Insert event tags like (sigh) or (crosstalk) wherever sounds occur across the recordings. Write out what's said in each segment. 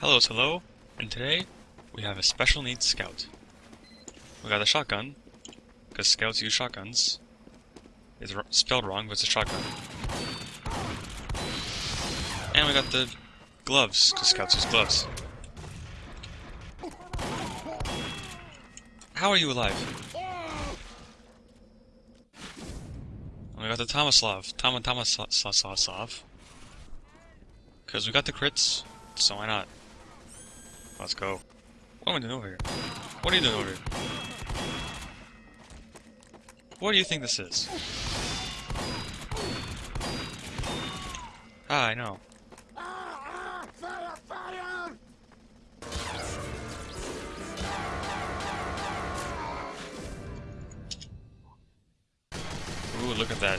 Hello, hello, and today we have a special needs scout. We got a shotgun, because scouts use shotguns. It's spelled wrong, but it's a shotgun. And we got the gloves, because scouts use gloves. How are you alive? And we got the Tomislav, Toma Tomislav. Because we got the crits, so why not? Let's go. What am I doing over here? What are you doing over here? What do you think this is? Ah, I know. Ooh, look at that.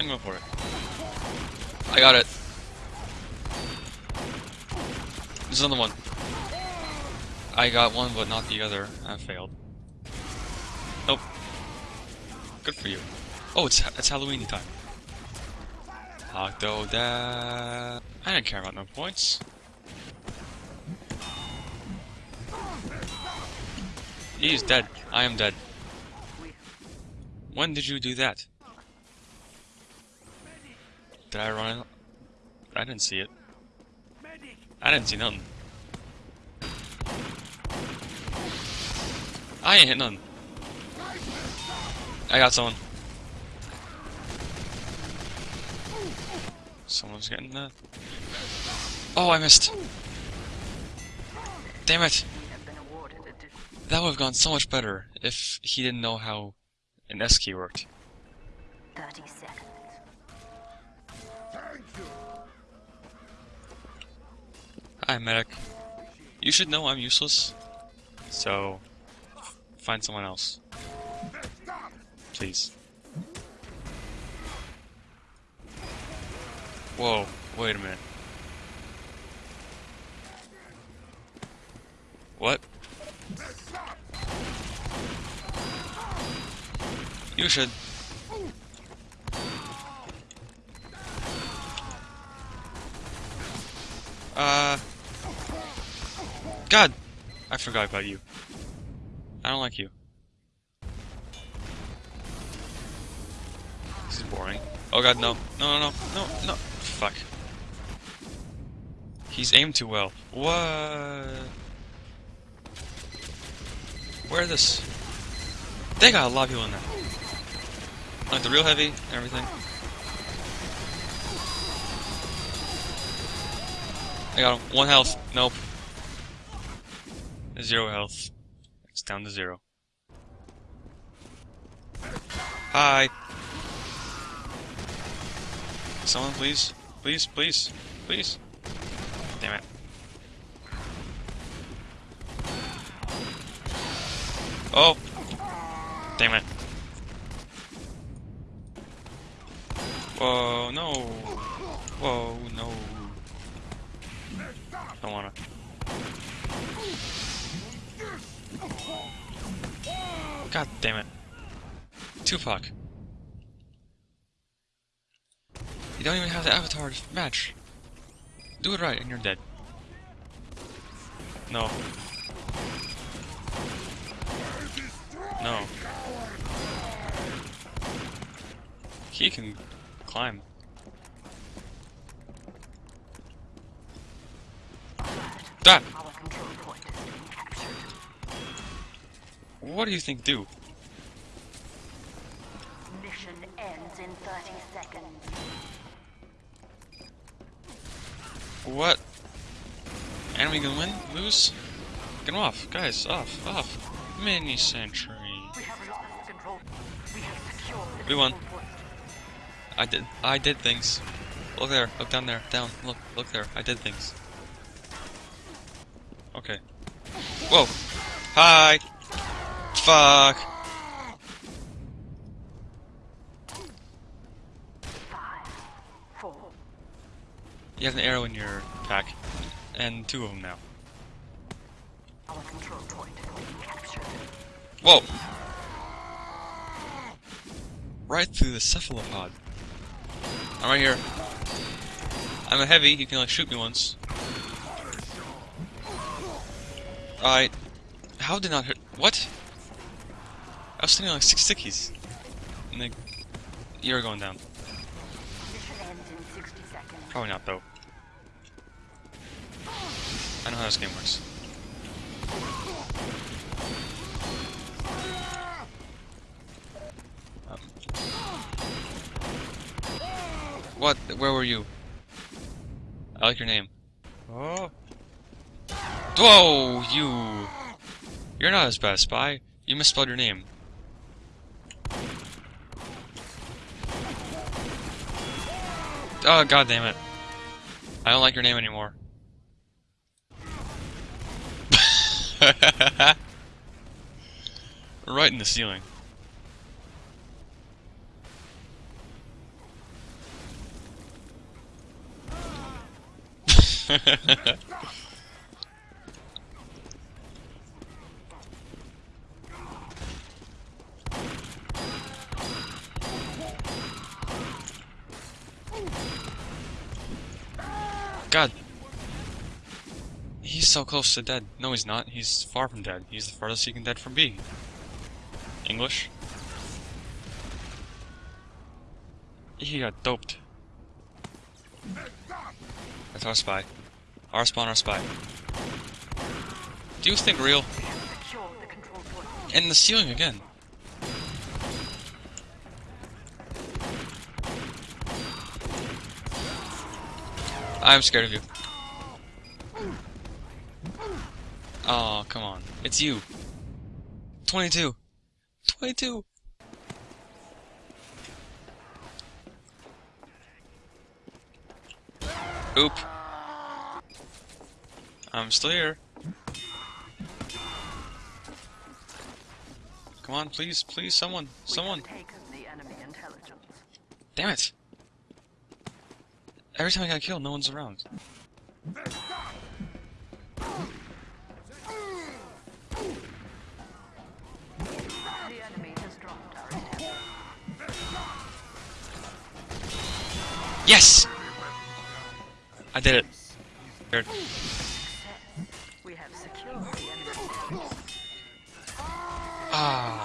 I'm going for it. I got it. There's another one. I got one, but not the other. I failed. Nope. Good for you. Oh, it's it's Halloween time. Octodad. I don't care about no points. He's dead. I am dead. When did you do that? Did I run it? I didn't see it. I didn't see nothing. I ain't hit nothing. I got someone. Someone's getting that. Oh, I missed. Damn it. That would have gone so much better if he didn't know how an S key worked. 30 seconds. Hi, medic. You should know I'm useless. So, find someone else. Please. Whoa, wait a minute. What? You should. God! I forgot about you. I don't like you. This is boring. Oh god, no. No, no, no, no, no. Fuck. He's aimed too well. What? Where this? They got a lot of people in there. Like the real heavy and everything. I got him. One health. Nope. Zero health. It's down to zero. Hi. Someone please? Please, please, please. Damn it. Oh! Damn it. Whoa, no. Whoa, no. Don't wanna. God damn it. Tupac. You don't even have the avatar to match. Do it right and you're dead. No. No. He can climb. That! Our control point is being captured. What do you think do? Mission ends in 30 seconds. What? Enemy gonna win? Lose? Get him off, guys, off, off. Mini sentry. We have lost control. We have secured the We won. I did I did things. Look there, look down there, down, look, look there, I did things. Okay. Whoa! Hi! Fuck! You have an arrow in your pack. And two of them now. Whoa! Right through the cephalopod. I'm right here. I'm a heavy, you can like shoot me once. Alright. How did not hit what? I was sitting like six stickies. And they you're going down. Mission ends in 60 seconds. Probably not though. I know how this game works. Um. What? Where were you? I like your name. Oh. Whoa, you! You're not as bad, Spy. You misspelled your name. Oh, god damn it. I don't like your name anymore. (laughs) right in the ceiling. (laughs) God. He's so close to dead. No, he's not. He's far from dead. He's the farthest he can dead from being. English? He got doped. That's our spy. Our spawn, our spy. Do you think real? In the ceiling again. I'm scared of you. Oh, come on. It's you. 22. 22. Oop. I'm still here. Come on, please, please, someone, someone. We have taken the enemy. Damn it. Every time I got killed, no one's around. Yes! I did it. Scared. We have secured the. Ah.